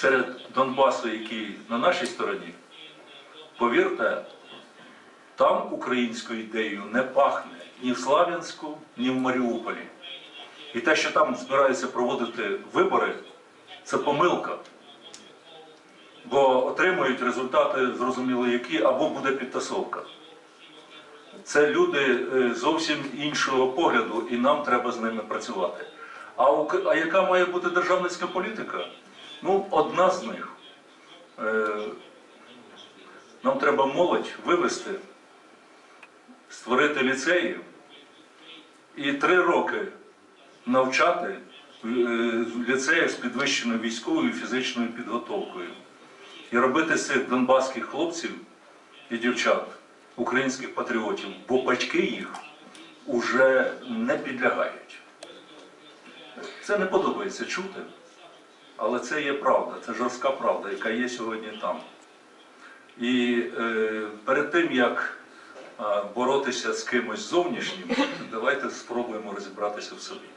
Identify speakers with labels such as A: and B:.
A: серед Донбасу, який на нашій стороні, повірте, там українською ідеєю не пахне ні в Слав'янську, ні в Маріуполі. І те, що там збираються проводити вибори, це помилка. Бо отримують результати, зрозуміло, які, або буде підтасовка. Це люди е, зовсім іншого погляду, і нам треба з ними працювати. А, а яка має бути державницька політика? Ну, одна з них. Е, Нам треба молодь вивести, створити ліцеї і три роки навчати е, в ліцеях з підвищеною військовою і фізичною підготовкою. І робити з цих донбаських хлопців і дівчат, українських патріотів, бо батьки їх уже не підлягають. Це не подобається чути, але це є правда, це жорстка правда, яка є сьогодні там. І е, перед тим, як е, боротися з кимось зовнішнім, давайте спробуємо розібратися в собі.